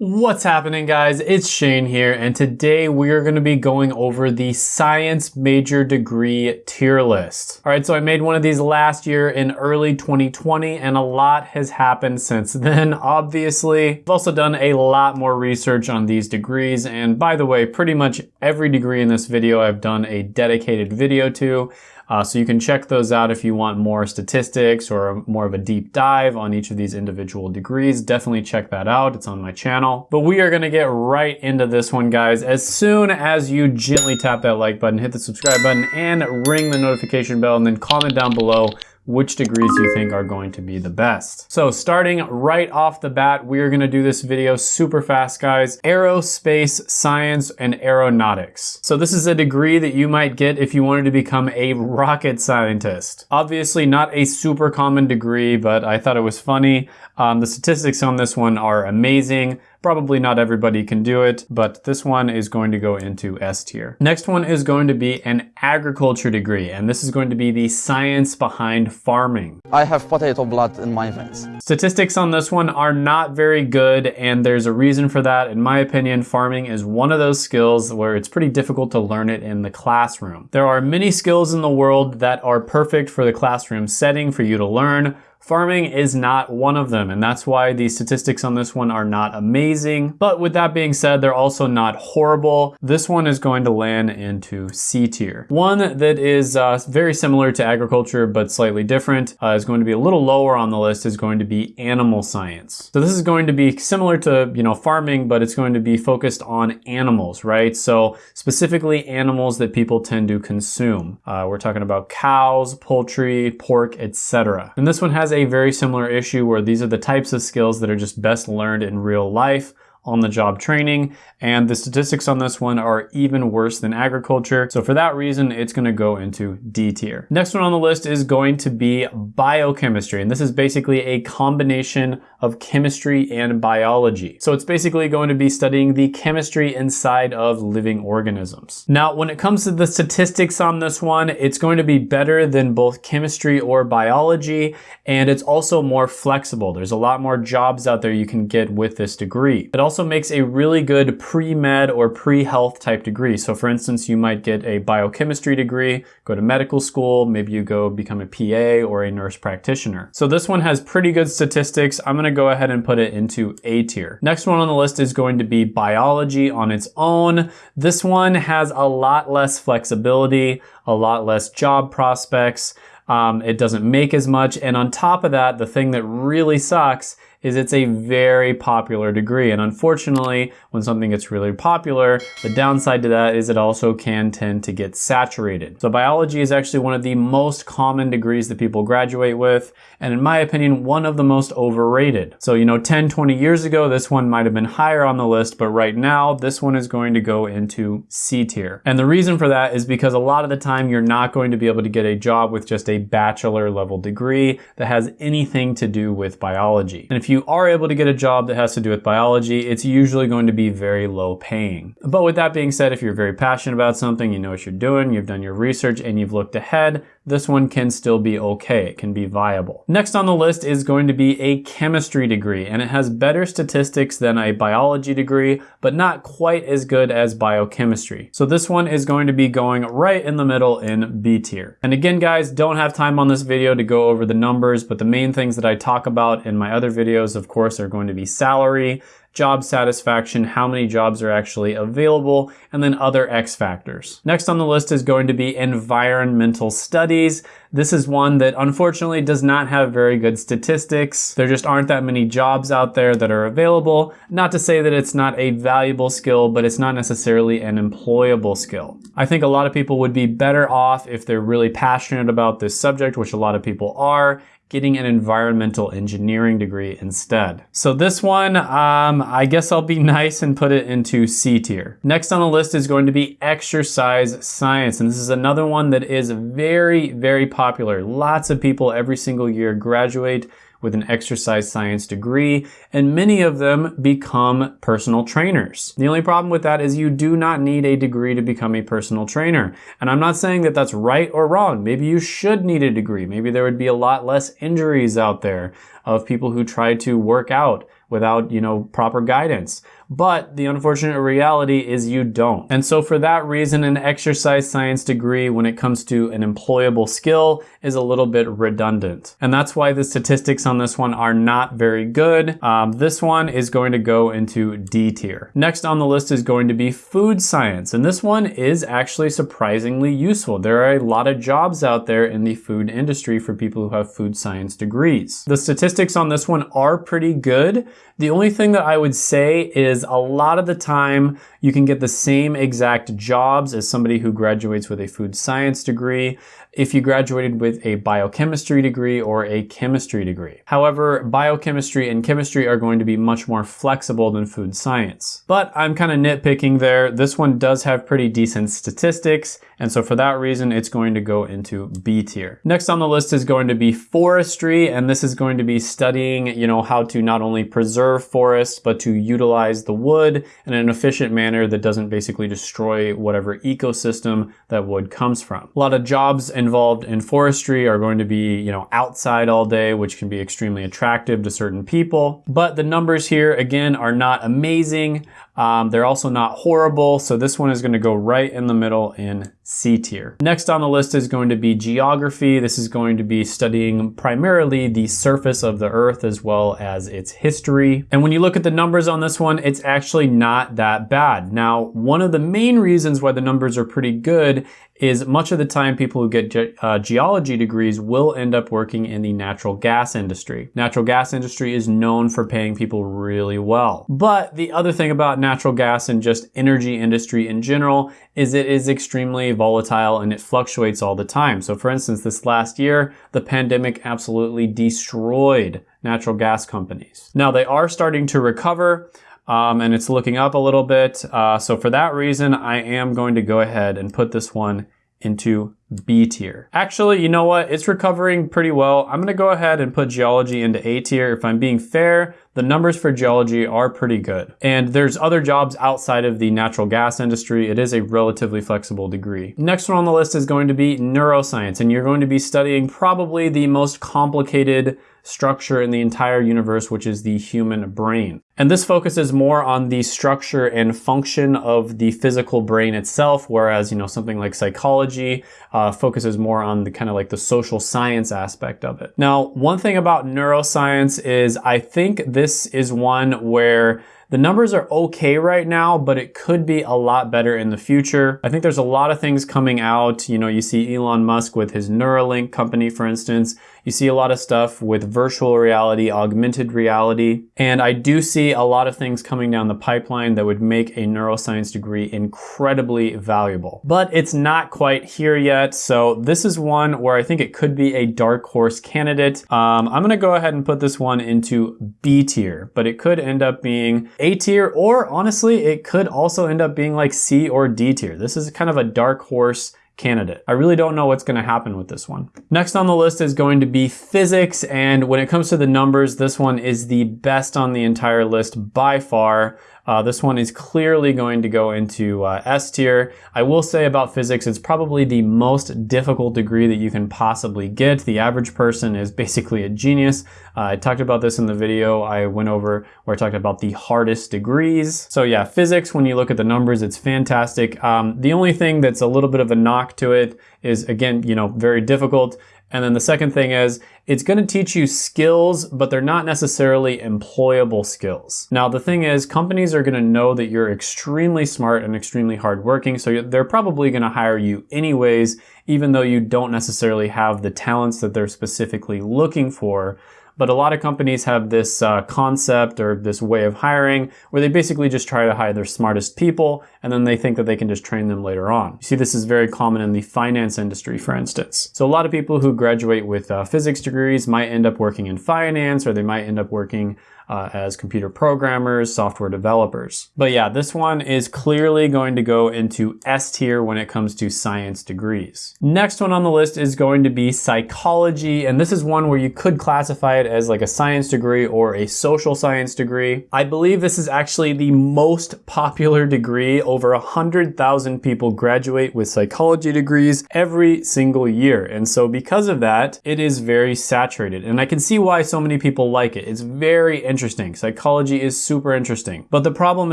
What's happening guys? It's Shane here and today we are going to be going over the science major degree tier list. Alright, so I made one of these last year in early 2020 and a lot has happened since then, obviously. I've also done a lot more research on these degrees and by the way, pretty much every degree in this video I've done a dedicated video to. Uh, so you can check those out if you want more statistics or more of a deep dive on each of these individual degrees. Definitely check that out. It's on my channel. But we are going to get right into this one, guys. As soon as you gently tap that like button, hit the subscribe button, and ring the notification bell, and then comment down below which degrees you think are going to be the best. So starting right off the bat, we are gonna do this video super fast, guys. Aerospace Science and Aeronautics. So this is a degree that you might get if you wanted to become a rocket scientist. Obviously not a super common degree, but I thought it was funny. Um, the statistics on this one are amazing. Probably not everybody can do it, but this one is going to go into S tier. Next one is going to be an agriculture degree, and this is going to be the science behind farming. I have potato blood in my veins. Statistics on this one are not very good, and there's a reason for that. In my opinion, farming is one of those skills where it's pretty difficult to learn it in the classroom. There are many skills in the world that are perfect for the classroom setting for you to learn, Farming is not one of them, and that's why the statistics on this one are not amazing. But with that being said, they're also not horrible. This one is going to land into C tier. One that is uh, very similar to agriculture, but slightly different, uh, is going to be a little lower on the list, is going to be animal science. So this is going to be similar to, you know, farming, but it's going to be focused on animals, right? So specifically animals that people tend to consume. Uh, we're talking about cows, poultry, pork, etc. And this one has a very similar issue where these are the types of skills that are just best learned in real life on the job training and the statistics on this one are even worse than agriculture. So for that reason, it's gonna go into D tier. Next one on the list is going to be biochemistry. And this is basically a combination of chemistry and biology. So it's basically going to be studying the chemistry inside of living organisms. Now, when it comes to the statistics on this one, it's going to be better than both chemistry or biology, and it's also more flexible. There's a lot more jobs out there you can get with this degree. It also makes a really good pre-med or pre-health type degree. So for instance, you might get a biochemistry degree, go to medical school, maybe you go become a PA or a nurse practitioner. So this one has pretty good statistics. I'm gonna go ahead and put it into A tier. Next one on the list is going to be biology on its own. This one has a lot less flexibility, a lot less job prospects. Um, it doesn't make as much. And on top of that, the thing that really sucks is it's a very popular degree. And unfortunately, when something gets really popular, the downside to that is it also can tend to get saturated. So biology is actually one of the most common degrees that people graduate with. And in my opinion, one of the most overrated. So, you know, 10, 20 years ago, this one might have been higher on the list, but right now, this one is going to go into C tier. And the reason for that is because a lot of the time, you're not going to be able to get a job with just a bachelor level degree that has anything to do with biology. And if if you are able to get a job that has to do with biology, it's usually going to be very low paying. But with that being said, if you're very passionate about something, you know what you're doing, you've done your research and you've looked ahead, this one can still be okay. It can be viable. Next on the list is going to be a chemistry degree, and it has better statistics than a biology degree, but not quite as good as biochemistry. So this one is going to be going right in the middle in B tier. And again, guys, don't have time on this video to go over the numbers, but the main things that I talk about in my other videos, of course, are going to be salary, job satisfaction, how many jobs are actually available, and then other X factors. Next on the list is going to be environmental studies. This is one that unfortunately does not have very good statistics. There just aren't that many jobs out there that are available. Not to say that it's not a valuable skill, but it's not necessarily an employable skill. I think a lot of people would be better off if they're really passionate about this subject, which a lot of people are, getting an environmental engineering degree instead. So this one, um, I guess I'll be nice and put it into C tier. Next on the list is going to be exercise science. And this is another one that is very, very popular. Lots of people every single year graduate with an exercise science degree, and many of them become personal trainers. The only problem with that is you do not need a degree to become a personal trainer. And I'm not saying that that's right or wrong. Maybe you should need a degree. Maybe there would be a lot less injuries out there of people who try to work out without, you know, proper guidance. But the unfortunate reality is you don't. And so for that reason, an exercise science degree when it comes to an employable skill is a little bit redundant. And that's why the statistics on this one are not very good. Um, this one is going to go into D tier. Next on the list is going to be food science. And this one is actually surprisingly useful. There are a lot of jobs out there in the food industry for people who have food science degrees. The statistics on this one are pretty good. The only thing that I would say is a lot of the time you can get the same exact jobs as somebody who graduates with a food science degree if you graduated with a biochemistry degree or a chemistry degree. However, biochemistry and chemistry are going to be much more flexible than food science. But I'm kind of nitpicking there. This one does have pretty decent statistics, and so for that reason, it's going to go into B tier. Next on the list is going to be forestry, and this is going to be studying, you know, how to not only preserve forests, but to utilize the wood in an efficient manner that doesn't basically destroy whatever ecosystem that wood comes from. A lot of jobs involved in forestry are going to be, you know, outside all day, which can be extremely attractive to certain people. But the numbers here, again, are not amazing. Um, they're also not horrible, so this one is gonna go right in the middle in C tier. Next on the list is going to be geography. This is going to be studying primarily the surface of the earth as well as its history. And when you look at the numbers on this one, it's actually not that bad. Now, one of the main reasons why the numbers are pretty good is much of the time people who get ge uh, geology degrees will end up working in the natural gas industry. Natural gas industry is known for paying people really well. But the other thing about natural gas and just energy industry in general is it is extremely volatile and it fluctuates all the time. So for instance, this last year, the pandemic absolutely destroyed natural gas companies. Now they are starting to recover, um, and it's looking up a little bit. Uh, so for that reason, I am going to go ahead and put this one into B tier. Actually, you know what? It's recovering pretty well. I'm gonna go ahead and put geology into A tier. If I'm being fair, the numbers for geology are pretty good. And there's other jobs outside of the natural gas industry. It is a relatively flexible degree. Next one on the list is going to be neuroscience, and you're going to be studying probably the most complicated structure in the entire universe, which is the human brain. And this focuses more on the structure and function of the physical brain itself, whereas, you know, something like psychology uh, focuses more on the kind of like the social science aspect of it. Now, one thing about neuroscience is I think this is one where the numbers are okay right now, but it could be a lot better in the future. I think there's a lot of things coming out. You know, you see Elon Musk with his Neuralink company, for instance. You see a lot of stuff with virtual reality, augmented reality. And I do see a lot of things coming down the pipeline that would make a neuroscience degree incredibly valuable. But it's not quite here yet. So this is one where I think it could be a dark horse candidate. Um, I'm gonna go ahead and put this one into B tier, but it could end up being A tier, or honestly, it could also end up being like C or D tier. This is kind of a dark horse candidate. I really don't know what's gonna happen with this one. Next on the list is going to be physics, and when it comes to the numbers, this one is the best on the entire list by far. Uh, this one is clearly going to go into uh, S tier. I will say about physics, it's probably the most difficult degree that you can possibly get. The average person is basically a genius. Uh, I talked about this in the video I went over where I talked about the hardest degrees. So yeah, physics, when you look at the numbers, it's fantastic. Um, the only thing that's a little bit of a knock to it is, again, you know, very difficult. And then the second thing is it's going to teach you skills, but they're not necessarily employable skills. Now, the thing is companies are going to know that you're extremely smart and extremely hardworking. So they're probably going to hire you anyways, even though you don't necessarily have the talents that they're specifically looking for. But a lot of companies have this uh, concept or this way of hiring where they basically just try to hire their smartest people and then they think that they can just train them later on. You see, this is very common in the finance industry, for instance. So a lot of people who graduate with uh, physics degrees might end up working in finance or they might end up working uh, as computer programmers, software developers. But yeah, this one is clearly going to go into S tier when it comes to science degrees. Next one on the list is going to be psychology, and this is one where you could classify it as like a science degree or a social science degree. I believe this is actually the most popular degree. Over a 100,000 people graduate with psychology degrees every single year. And so because of that, it is very saturated. And I can see why so many people like it. It's very interesting interesting. Psychology is super interesting. But the problem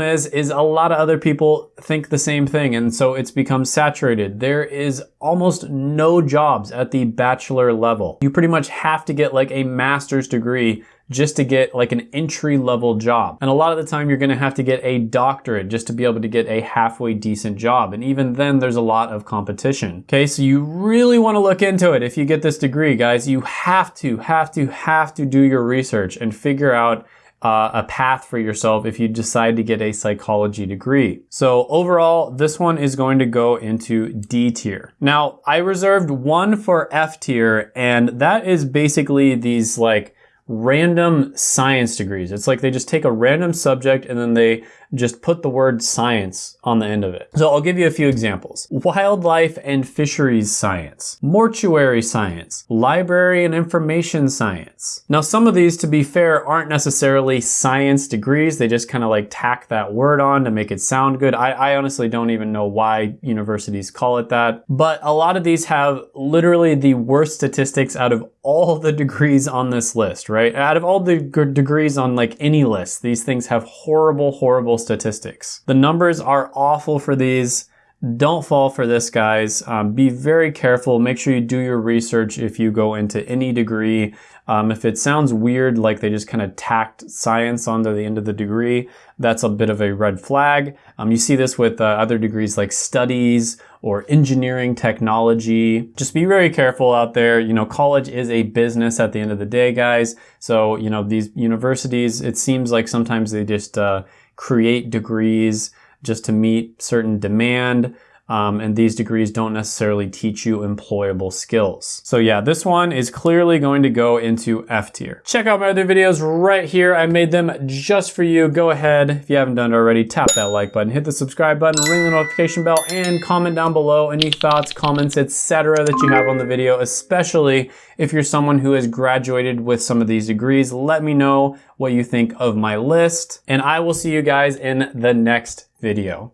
is, is a lot of other people think the same thing. And so it's become saturated. There is almost no jobs at the bachelor level. You pretty much have to get like a master's degree just to get like an entry level job. And a lot of the time you're gonna have to get a doctorate just to be able to get a halfway decent job. And even then there's a lot of competition. Okay, so you really wanna look into it if you get this degree, guys. You have to, have to, have to do your research and figure out uh, a path for yourself if you decide to get a psychology degree. So overall, this one is going to go into D tier. Now, I reserved one for F tier, and that is basically these like random science degrees. It's like they just take a random subject and then they just put the word science on the end of it. So I'll give you a few examples. Wildlife and fisheries science, mortuary science, library and information science. Now some of these, to be fair, aren't necessarily science degrees. They just kind of like tack that word on to make it sound good. I, I honestly don't even know why universities call it that. But a lot of these have literally the worst statistics out of all the degrees on this list, right? Out of all the degrees on like any list, these things have horrible, horrible statistics. The numbers are awful for these. Don't fall for this, guys. Um, be very careful. Make sure you do your research if you go into any degree. Um, if it sounds weird, like they just kind of tacked science onto the end of the degree, that's a bit of a red flag. Um, you see this with uh, other degrees like studies or engineering technology. Just be very careful out there. You know, college is a business at the end of the day, guys. So, you know, these universities, it seems like sometimes they just, uh, create degrees just to meet certain demand. Um, and these degrees don't necessarily teach you employable skills. So yeah, this one is clearly going to go into F tier. Check out my other videos right here. I made them just for you. Go ahead, if you haven't done it already, tap that like button, hit the subscribe button, ring the notification bell, and comment down below any thoughts, comments, etc. that you have on the video, especially if you're someone who has graduated with some of these degrees. Let me know what you think of my list, and I will see you guys in the next video.